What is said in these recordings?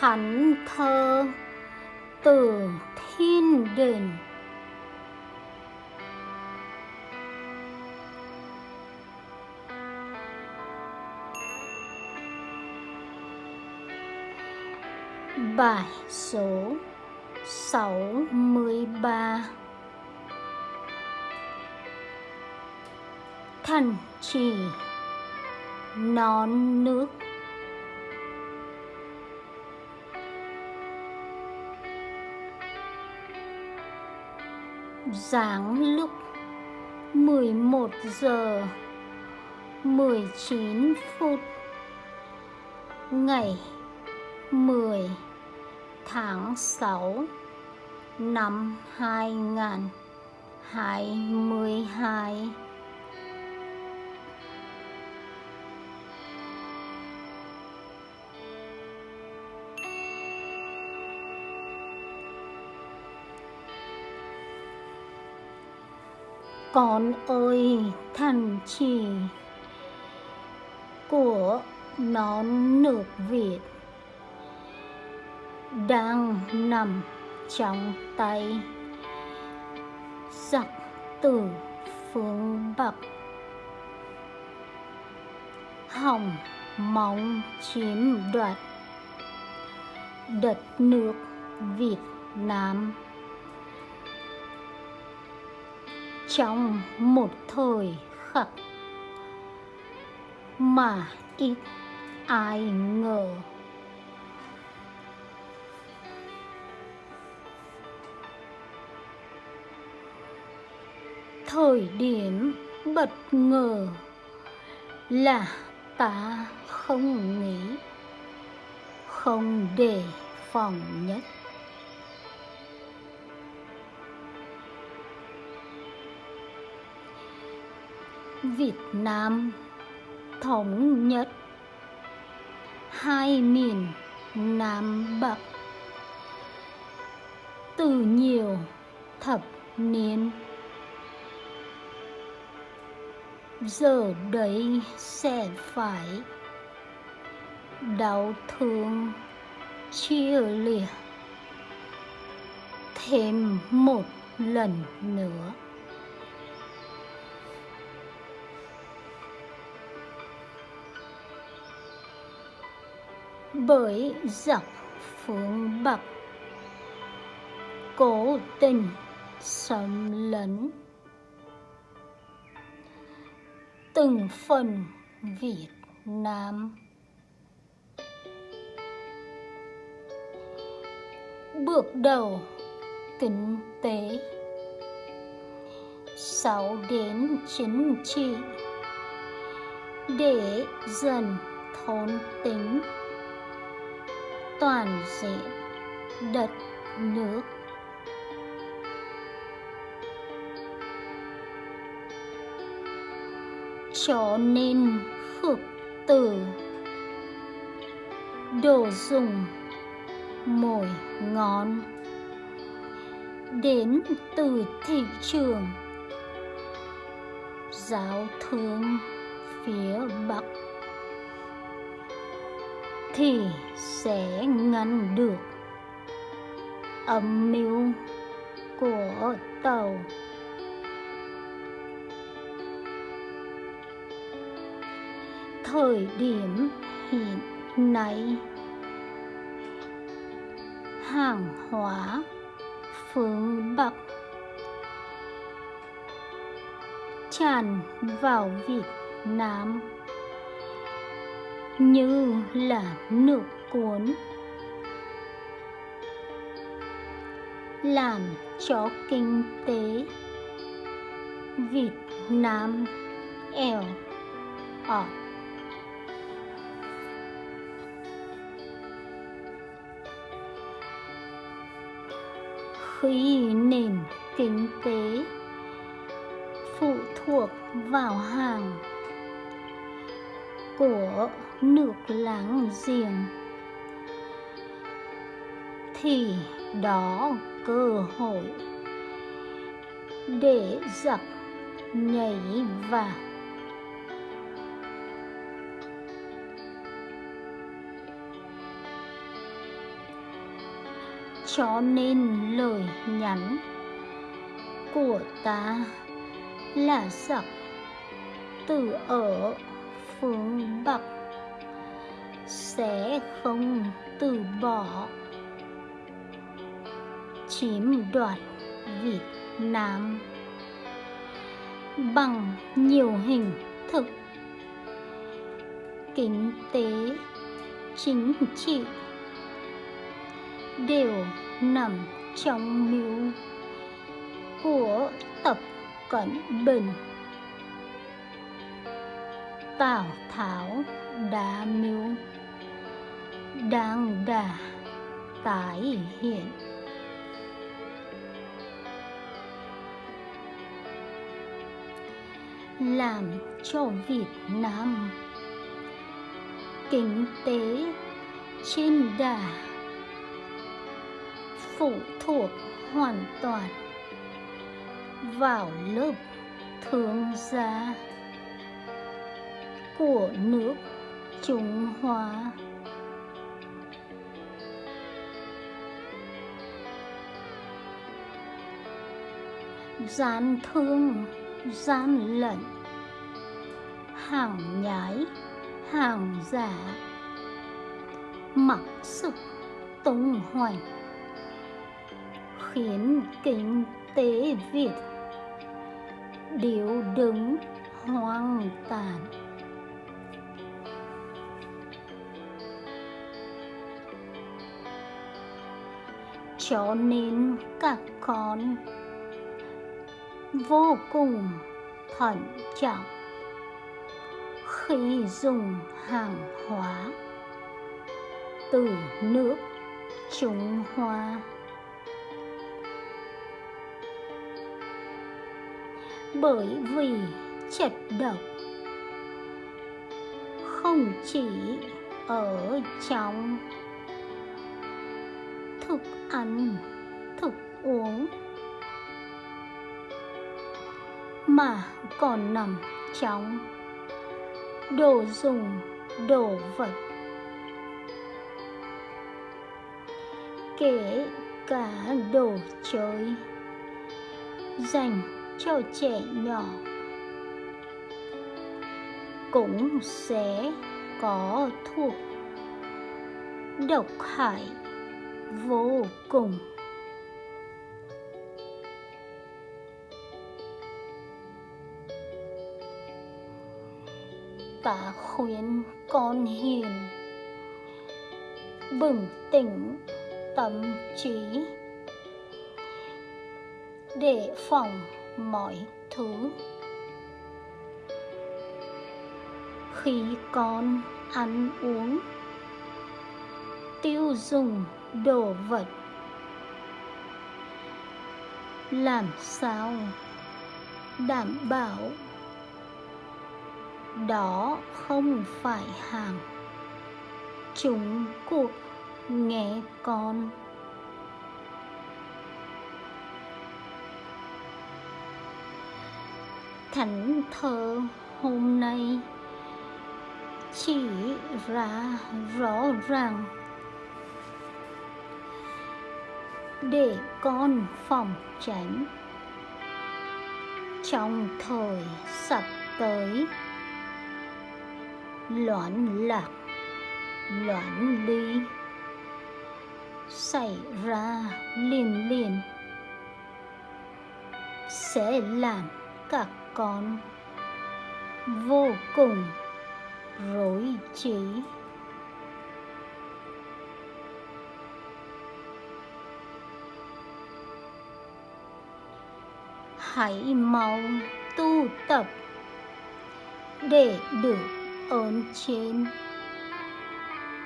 thánh thơ từ thiên đình Bài số 63 Thần trì non nước. Giáng lúc 11 giờ 19 phút Ngày 10 tháng 6 năm 2022 Con ơi, thần chỉ của nón nước Việt đang nằm trong tay giặc từ phương Bắc. Hỏng mong chiếm đoạt đất nước Việt Nam. Trong một thời khắc. Mà ít ai ngờ. Thời điểm bất ngờ là ta không nghĩ, không đề phòng nhất. Việt Nam, thống nhất. Hai miền Nam Bắc. Từ nhiều thập niên. Giờ đấy sẽ phải đau thương, chia lìa thêm một lần nữa. Bởi dọc phương Bắc, cố tình xâm lấn từng phần Việt Nam. Bước đầu kinh tế sau đến chính trị, để dần thôn tính toàn diện đất nước. Cho nên khước từ đồ dùng mồi ngon đến từ thị trường. Giáo thương thì sẽ ngăn được âm mưu của tàu. Thời điểm hiện nay, hàng hóa phương Bắc tràn vào Việt Nam như là nước cuốn. Làm cho kinh tế Việt Nam eo ọt khi nền kinh tế phụ thuộc vào hàng của nước láng giềng. Thì đó cơ hội để giặc nhảy vào. Cho nên lời nhắn của ta là giặc từ ở phương Bắc sẽ không từ bỏ. Chiếm đoạt Việt Nam bằng nhiều hình thức kinh tế, chính trị đều nằm trong mưu của tập cận bình tào tháo đã mưu. Đang đà tái hiện. Làm cho Việt Nam kinh tế trên đà phụ thuộc hoàn toàn vào lớp thương gia của nước Trung Hoa. Gian thương, gian lận, hàng nhái, hàng giả, mặc sức tung hoành, khiến kinh tế Việt điếu đứng hoang tàn. Cho nên các con vô cùng thận trọng khi dùng hàng hóa từ nước Trung Hoa. Bởi vì chất độc không chỉ ở trong ăn, thức uống. Mà còn nằm trong đồ dùng, đồ vật. Kể cả đồ chơi dành cho trẻ nhỏ cũng sẽ có thuộc độc hại vô cùng. Ta khuyên con hiền, bừng tỉnh tâm trí để phòng mọi thứ. Khi con ăn uống, tiêu dùng đồ vật. Làm sao? Đảm bảo. Đó không phải hàng. Chúng cuộc nghe con. Thánh thơ hôm nay chỉ ra rõ ràng để con phòng tránh. Trong thời sắp tới loạn lạc loạn ly xảy ra liền liền sẽ làm các con vô cùng rối trí. Hãy mau tu tập để được ơn trên.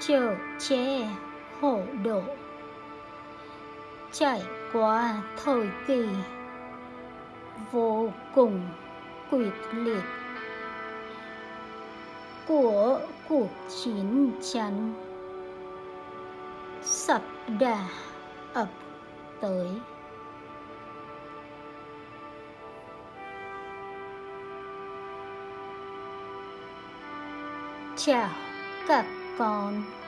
Chở che hộ độ. Trải qua thời kỳ vô cùng quyết liệt của cuộc chiến tranh, sắp đà ập tới. Chào các con.